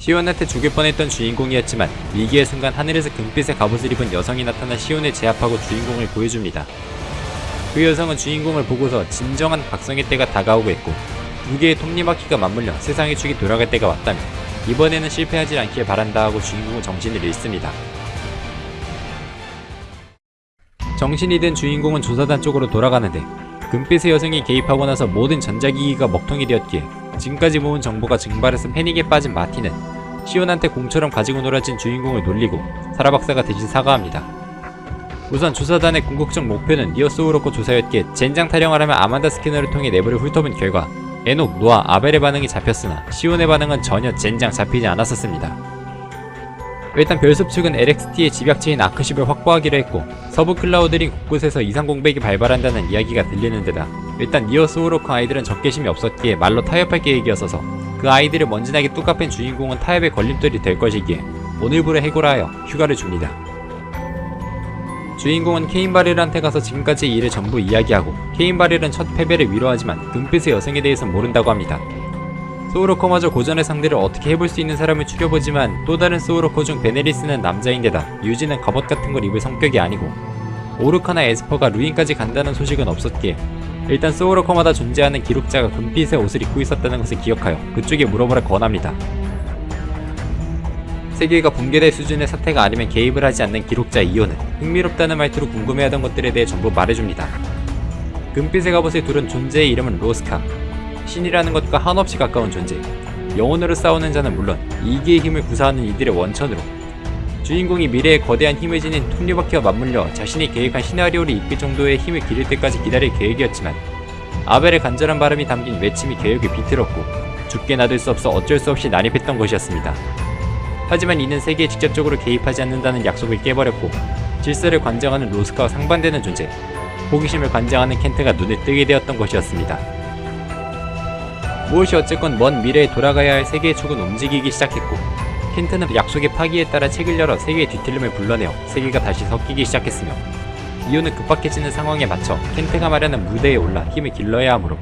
시온한테 죽일 뻔했던 주인공이었지만 위기의 순간 하늘에서 금빛의 갑옷을 입은 여성이 나타나 시온을 제압하고 주인공을 보여줍니다. 그 여성은 주인공을 보고서 진정한 각성의 때가 다가오고 있고 두 개의 톱니바퀴가 맞물려 세상의 축이 돌아갈 때가 왔다며 이번에는 실패하지 않길 바란다 하고 주인공은 정신을 잃습니다. 정신이 든 주인공은 조사단 쪽으로 돌아가는데 금빛의 여성이 개입하고 나서 모든 전자기기가 먹통이 되었기에 지금까지 모은 정보가 증발해서 패닉에 빠진 마티는 시온한테 공처럼 가지고 놀아진 주인공을 놀리고 사라 박사가 대신 사과합니다. 우선 조사단의 궁극적 목표는 니어 소우로코 조사였기에 젠장 타령을 하면 아만다 스캐너를 통해 내부를 훑어본 결과 에녹, 노아, 아벨의 반응이 잡혔으나 시온의 반응은 전혀 젠장 잡히지 않았었습니다. 일단 별숲 측은 LXT의 집약체인 아크십을 확보하기로 했고 서부 클라우드린 곳곳에서 이상 공백이 발발한다는 이야기가 들리는 데다 일단 니어 소우로크 아이들은 적개심이 없었기에 말로 타협할 계획이었어서 그 아이들을 먼지나게 뚝갑힌 주인공은 타협의 걸림돌이 될 것이기에 오늘부로 해고하여 휴가를 줍니다. 주인공은 케인바렐한테 가서 지금까지의 일을 전부 이야기하고 케인바렐은 첫 패배를 위로하지만 금빛의 여성에 대해선 모른다고 합니다. 소우로커마저 고전의 상대를 어떻게 해볼 수 있는 사람을 추려보지만 또 다른 소우로커 중 베네리스는 남자인데다 유지는 갑옷 같은 걸 입을 성격이 아니고 오르카나 에스퍼가 루인까지 간다는 소식은 없었기에 일단 소우로커마다 존재하는 기록자가 금빛의 옷을 입고 있었다는 것을 기억하여 그쪽에 물어보라 권합니다. 세계가 붕괴될 수준의 사태가 아니면 개입을 하지 않는 기록자 이오는 흥미롭다는 말투로 궁금해하던 것들에 대해 전부 말해줍니다. 금빛의 갑옷의 둘은 존재의 이름은 로스카, 신이라는 것과 한없이 가까운 존재, 영혼으로 싸우는 자는 물론 이기의 힘을 구사하는 이들의 원천으로 주인공이 미래의 거대한 힘을 지닌 톱니바퀴와 맞물려 자신이 계획한 시나리오를 이끌 정도의 힘을 기를 때까지 기다릴 계획이었지만 아벨의 간절한 바람이 담긴 외침이 계획을 비틀었고 죽게 놔둘 수 없어 어쩔 수 없이 난입했던 것이었습니다. 하지만 이는 세계에 직접적으로 개입하지 않는다는 약속을 깨버렸고 질서를 관장하는 로스카와 상반되는 존재 호기심을 관장하는 켄트가 눈을 뜨게 되었던 것이었습니다. 무엇이 어쨌건 먼 미래에 돌아가야 할 세계의 축은 움직이기 시작했고 켄트는 약속의 파기에 따라 책을 열어 세계의 뒤틀림을 불러내어 세계가 다시 섞이기 시작했으며 이유는 급박해지는 상황에 맞춰 켄트가 마련한 무대에 올라 힘을 길러야 하므로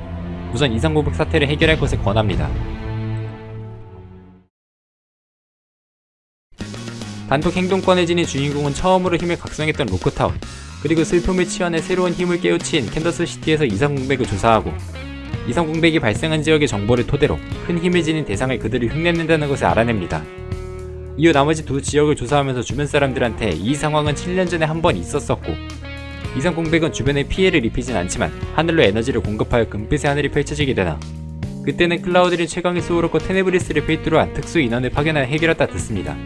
우선 이상고백 사태를 해결할 것을 권합니다. 단독 행동권을 지닌 주인공은 처음으로 힘을 각성했던 로크타운 그리고 슬픔을 치환해 새로운 힘을 깨우친 캔더스 시티에서 이상 공백을 조사하고 이상 공백이 발생한 지역의 정보를 토대로 큰 힘을 지닌 대상을 그들을 흉내낸다는 것을 알아냅니다. 이후 나머지 두 지역을 조사하면서 주변 사람들한테 이 상황은 7년 전에 한 번 있었었고 이상 공백은 주변에 피해를 입히진 않지만 하늘로 에너지를 공급하여 금빛의 하늘이 펼쳐지게 되나 그때는 클라우드린 최강의 수호로코 테네브리스를 필두로 한 특수 인원을 파견하여 해결했다 듣습니다.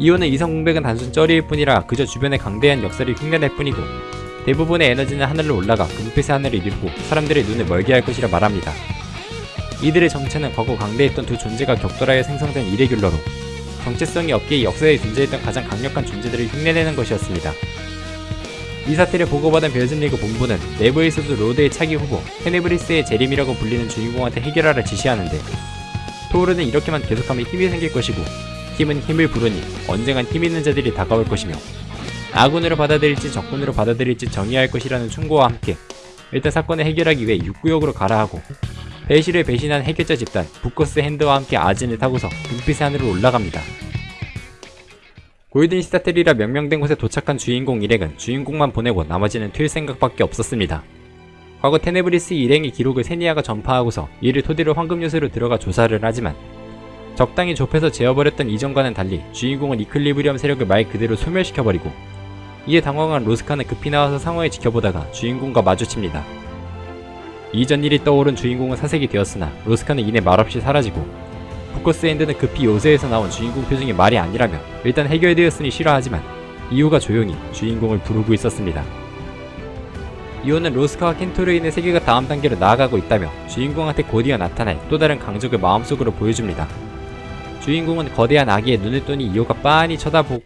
이오는 이성 공백은 단순 쩌리일 뿐이라 그저 주변의 강대한 역사를 흉내낼 뿐이고 대부분의 에너지는 하늘로 올라가 금빛의 하늘을 이루고 사람들의 눈을 멀게 할 것이라 말합니다. 이들의 정체는 과거 강대했던 두 존재가 격돌하여 생성된 irregular로 정체성이 없기에 역사에 존재했던 가장 강력한 존재들을 흉내내는 것이었습니다. 이 사태를 보고받은 벨즘리그 본부는 내부에서도 Lord의 차기 후보 테네브리스의 제림이라고 불리는 주인공한테 해결하라 지시하는데 토르는 이렇게만 계속하면 힘이 생길 것이고 힘은 힘을 부르니 언젠간 힘 있는 자들이 다가올 것이며 아군으로 받아들일지 적군으로 받아들일지 정의할 것이라는 충고와 함께 일단 사건을 해결하기 위해 육구역으로 가라 하고 배시를 배신한 해결자 집단 부커스 핸드와 함께 아진을 타고서 눈빛의 하늘로 올라갑니다. 골든 시타텔이라 명명된 곳에 도착한 주인공 일행은 주인공만 보내고 나머지는 튈 생각밖에 없었습니다. 과거 테네브리스 일행의 기록을 세니아가 전파하고서 이를 토대로 황금 요새로 들어가 조사를 하지만 적당히 좁혀서 재어버렸던 이전과는 달리 주인공은 이클리브리엄 세력을 말 그대로 소멸시켜버리고 이에 당황한 로스카는 급히 나와서 상황을 지켜보다가 주인공과 마주칩니다. 이전 일이 떠오른 주인공은 사색이 되었으나 로스카는 이내 말없이 사라지고 부커스 핸드는 급히 요새에서 나온 주인공 표정이 말이 아니라며 일단 해결되었으니 싫어하지만 이유가 조용히 주인공을 부르고 있었습니다. 이유는 로스카와 켄토르 인의 세계가 다음 단계로 나아가고 있다며 주인공한테 곧이어 나타날 또 다른 강적을 마음속으로 보여줍니다. 주인공은 거대한 아기의 눈을 뜨니 이오가 빤히 쳐다보,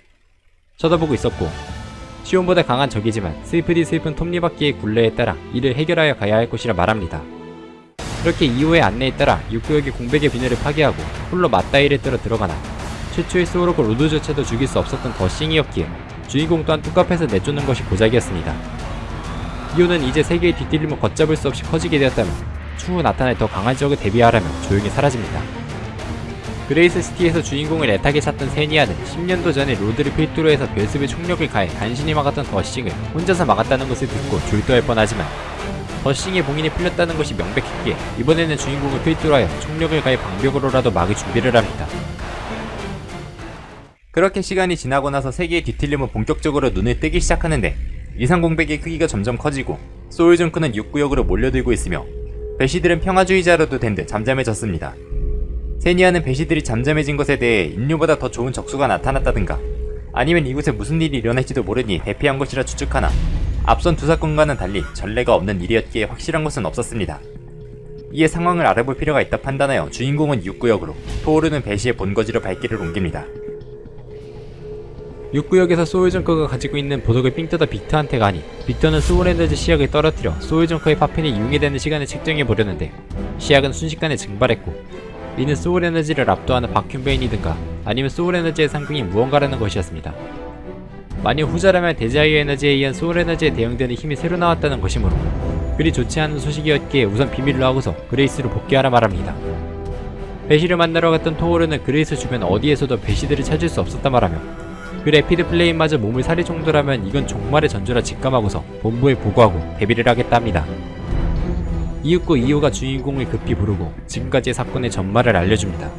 쳐다보고 있었고 시온보다 강한 적이지만 슬프디 슬픈 톱니바퀴의 굴레에 따라 이를 해결하여 가야 할 것이라 말합니다. 그렇게 이후의 안내에 따라 육구역의 공백의 비늘을 파괴하고 홀로 맞다이를 뜨러 들어가나 최초의 스오로고 로드조차도 죽일 수 없었던 더싱이었기에 주인공 또한 뚝갑해서 내쫓는 것이 고작이었습니다. 이오는 이제 세계의 뒤틀림을 걷잡을 수 없이 커지게 되었다면 추후 나타날 더 강한 적을 대비하라며 조용히 사라집니다. 그레이스 시티에서 주인공을 애타게 찾던 세니아는 10년도 전에 로드를 필두로 해서 벨스의 총력을 가해 간신히 막았던 더싱을 혼자서 막았다는 것을 듣고 졸도할 뻔하지만 더싱의 봉인이 풀렸다는 것이 명백했기에 이번에는 주인공을 필두로 하여 총력을 가해 방벽으로라도 막을 준비를 합니다. 그렇게 시간이 지나고 나서 세계의 뒤틀림은 본격적으로 눈을 뜨기 시작하는데 이상 공백의 크기가 점점 커지고 소울정크는 6구역으로 몰려들고 있으며 배시들은 평화주의자로도 된 듯 잠잠해졌습니다. 세니아는 배시들이 잠잠해진 것에 대해 인류보다 더 좋은 적수가 나타났다든가 아니면 이곳에 무슨 일이 일어날지도 모르니 대피한 것이라 추측하나 앞선 두 사건과는 달리 전례가 없는 일이었기에 확실한 것은 없었습니다. 이에 상황을 알아볼 필요가 있다 판단하여 주인공은 6구역으로 토오르는 배시의 본거지로 발길을 옮깁니다. 6구역에서 소울정커가 가지고 있는 보석을 삥 뜯어 빅터한테 가니 빅터는 소울에너지 시약을 떨어뜨려 소울정커의 파편이 이용해되는 시간을 측정해 보려는데 시약은 순식간에 증발했고 이는 소울에너지를 압도하는 바큐베인이든가 아니면 소울에너지의 상징이 무언가라는 것이었습니다. 만약 후자라면 desire 에너지에 의한 소울에너지에 대응되는 힘이 새로 나왔다는 것이므로 그리 좋지 않은 소식이었기에 우선 비밀로 하고서 그레이스로 복귀하라 말합니다. 배시를 만나러 갔던 토오르는 그레이스 주변 어디에서도 배시들을 찾을 수 없었다 말하며 그 레피드 플레임마저 몸을 사릴 정도라면 이건 종말의 전조라 직감하고서 본부에 보고하고 대비를 하겠다 합니다. 이윽고 이호가 주인공을 급히 부르고 지금까지의 사건의 전말을 알려줍니다.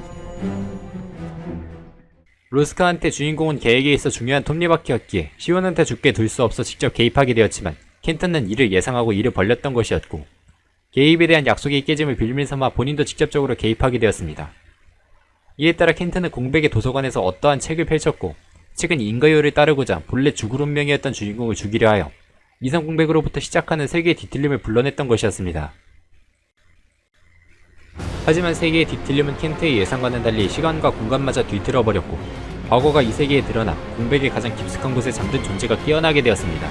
로스카한테 주인공은 계획에 있어 중요한 톱니바퀴였기에 시온한테 죽게 둘 수 없어 직접 개입하게 되었지만 켄턴은 이를 예상하고 이를 벌렸던 것이었고 개입에 대한 약속의 깨짐을 빌밀 삼아 본인도 직접적으로 개입하게 되었습니다. 이에 따라 켄턴은 공백의 도서관에서 어떠한 책을 펼쳤고 책은 인가요를 따르고자 본래 죽을 운명이었던 주인공을 죽이려 하여 이상공백으로부터 시작하는 세계의 뒤틀림을 불러냈던 것이었습니다. 하지만 세계의 뒤틀림은 켄트의 예상과는 달리 시간과 공간마저 뒤틀어버렸고 과거가 이 세계에 드러나 공백의 가장 깊숙한 곳에 잠든 존재가 깨어나게 되었습니다.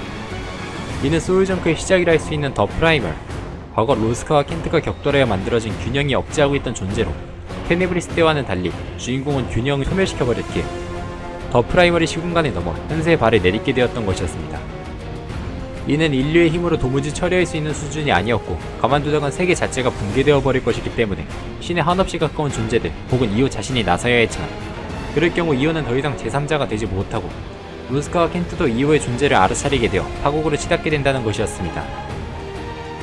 이는 소울정크의 시작이라 할 수 있는 더 프라이멀 과거 로스카와 켄트가 격돌하여 만들어진 균형이 억제하고 있던 존재로 테네브리스 때와는 달리 주인공은 균형을 소멸시켜버렸기에 더 프라이멀이 시공간을 넘어 현세의 발을 내딛게 되었던 것이었습니다. 이는 인류의 힘으로 도무지 처리할 수 있는 수준이 아니었고 가만두다간 세계 자체가 붕괴되어 버릴 것이기 때문에 신의 한없이 가까운 존재들 혹은 이호 자신이 나서야 했지만 그럴 경우 이호는 더 이상 제3자가 되지 못하고 루스카와 켄트도 이호의 존재를 알아차리게 되어 파국으로 치닫게 된다는 것이었습니다.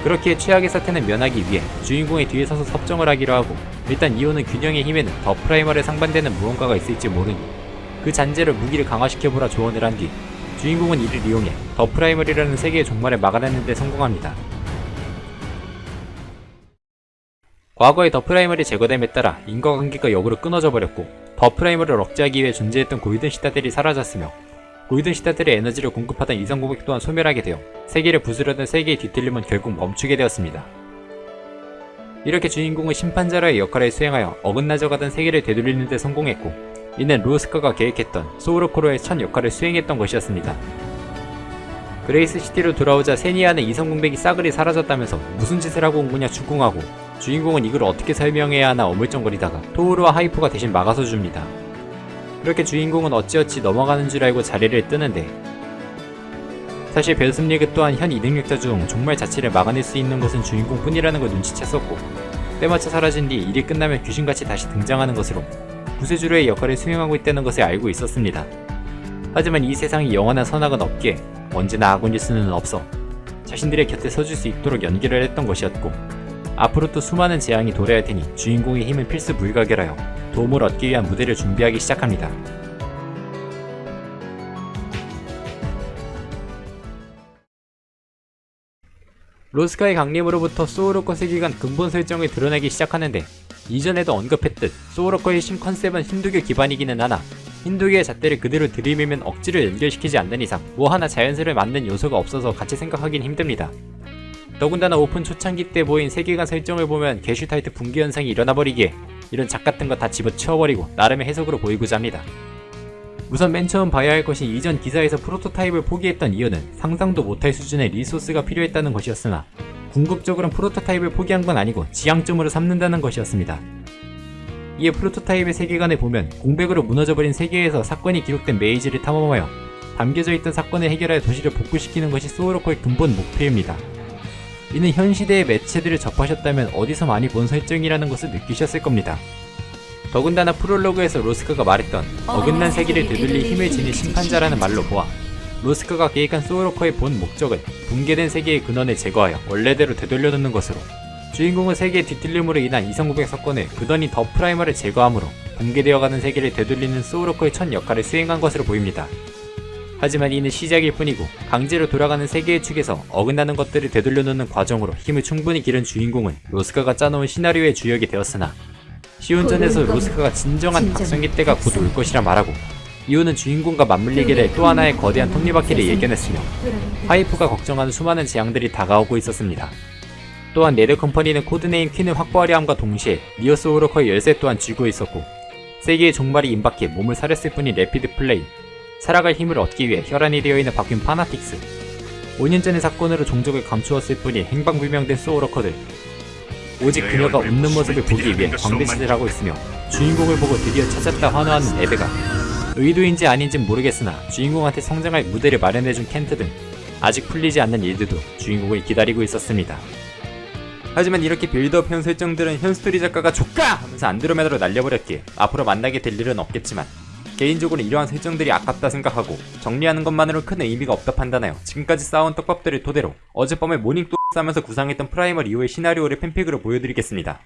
그렇기에 최악의 사태는 면하기 위해 주인공의 뒤에 서서 섭정을 하기로 하고 일단 이호는 균형의 힘에는 더 프라이멀과 상반되는 무언가가 있을지 모르니 그 잔재로 무기를 강화시켜보라 조언을 한 뒤 주인공은 이를 이용해 더 프라이멀이라는 세계의 종말을 막아내는 데 성공합니다. 과거의 더 프라이멀이 제거됨에 따라 인과관계가 역으로 끊어져 버렸고 더 프라이멀을 억제하기 위해 존재했던 골든 시다들이 사라졌으며 골든 시다들의 에너지를 공급하던 이상 공백 또한 소멸하게 되어 세계를 부수려던 세계의 뒤틀림은 결국 멈추게 되었습니다. 이렇게 주인공은 심판자로의 역할을 수행하여 어긋나져 가던 세계를 되돌리는 데 성공했고 이는 로스카가 계획했던 소울워커로의 첫 역할을 수행했던 것이었습니다. 그레이스 시티로 돌아오자 세니아는 이상공백이 싸그리 사라졌다면서 무슨 짓을 하고 온 거냐 추궁하고 주인공은 이걸 어떻게 설명해야 하나 어물쩡거리다가 토우르와 하이프가 대신 막아서 줍니다. 그렇게 주인공은 어찌어찌 넘어가는 줄 알고 자리를 뜨는데 사실 벨스리그 또한 현 이능력자 중 종말 자체를 막아낼 수 있는 것은 주인공뿐이라는 걸 눈치챘었고 때마쳐 사라진 뒤 일이 끝나면 귀신같이 다시 등장하는 것으로 구세주로의 역할을 수행하고 있다는 것을 알고 있었습니다. 하지만 이 세상에 영원한 선악은 없기에 언제나 수는 없어 자신들의 곁에 서줄 수 있도록 연기를 했던 것이었고 앞으로 또 수많은 재앙이 도래할 테니 주인공의 힘은 필수 불가결하여 도움을 얻기 위한 무대를 준비하기 시작합니다. 로스카의 강림으로부터 소울워커 세계관 근본 설정을 드러내기 시작하는데 이전에도 언급했듯 소울워커의 신 컨셉은 힌두교 기반이기는 하나 힌두교의 잣대를 그대로 들이밀면 억지로 연결시키지 않는 이상 뭐 하나 자연스레 맞는 요소가 없어서 같이 생각하긴 힘듭니다. 더군다나 오픈 초창기 때 보인 세계관 설정을 보면 게슈탈트 붕괴 현상이 일어나버리기에 이런 좆 같은 거 다 집어치워버리고 나름의 해석으로 보이고자 합니다. 우선 맨 처음 봐야 할 것이 이전 기사에서 프로토타입을 포기했던 이유는 상상도 못할 수준의 리소스가 필요했다는 것이었으나 궁극적으로는 프로토타입을 포기한 건 아니고 지향점으로 삼는다는 것이었습니다. 이에 프로토타입의 세계관을 보면 공백으로 무너져버린 세계에서 사건이 기록된 메이지를 탐험하여 담겨져 있던 사건을 해결하여 도시를 복구시키는 것이 소울워커의 근본 목표입니다. 이는 현 시대의 매체들을 접하셨다면 어디서 많이 본 설정이라는 것을 느끼셨을 겁니다. 더군다나 프롤로그에서 로스카가 말했던 어긋난 세계를 되돌릴 힘을 지닌 심판자라는 말로 보아 로스카가 계획한 소울워커의 본 목적은 붕괴된 세계의 근원을 제거하여 원래대로 되돌려놓는 것으로 주인공은 세계의 뒤틀림으로 인한 이상공백 사건을 그더니 더 프라이멀을 제거함으로 붕괴되어가는 세계를 되돌리는 소울워커의 첫 역할을 수행한 것으로 보입니다. 하지만 이는 시작일 뿐이고 강제로 돌아가는 세계의 축에서 어긋나는 것들을 되돌려놓는 과정으로 힘을 충분히 기른 주인공은 로스카가 짜놓은 시나리오의 주역이 되었으나 시운전에서 로스카가 진정한 각성기 때가 곧 올 것이라 말하고 이유는 주인공과 맞물리게 될또 하나의 거대한 톱니바퀴를 예견했으며 파이프가 걱정하는 수많은 재앙들이 다가오고 있었습니다. 또한 네드 컴퍼니는 코드네임 퀸을 확보하려 함과 동시에 니어스 오로커의 열쇠 또한 쥐고 있었고 세계의 종말이 임박해 몸을 사렸을 뿐인 레피드 플레이 살아갈 힘을 얻기 위해 혈안이 되어있는 바뀐 파나틱스 5년 전의 사건으로 종족을 감추었을 뿐인 행방불명된 소울워커들 오직 그녀가 웃는 모습을 보기 위해 광대짓을 하고 있으며 주인공을 보고 드디어 찾았다 환호하는 에베가 의도인지 아닌지 모르겠으나 주인공한테 성장할 무대를 마련해준 켄트 등 아직 풀리지 않는 일들도 주인공을 기다리고 있었습니다. 하지만 이렇게 build-up형 설정들은 현 스토리 작가가 조까! 하면서 안드로메다로 날려버렸기에 앞으로 만나게 될 일은 없겠지만 개인적으로 이러한 설정들이 아깝다 생각하고 정리하는 것만으로 큰 의미가 없다 판단하여 지금까지 쌓아온 떡밥들을 토대로 어젯밤에 모닝 똥 싸면서 구상했던 프라이머 리오의 시나리오를 팬픽으로 보여드리겠습니다.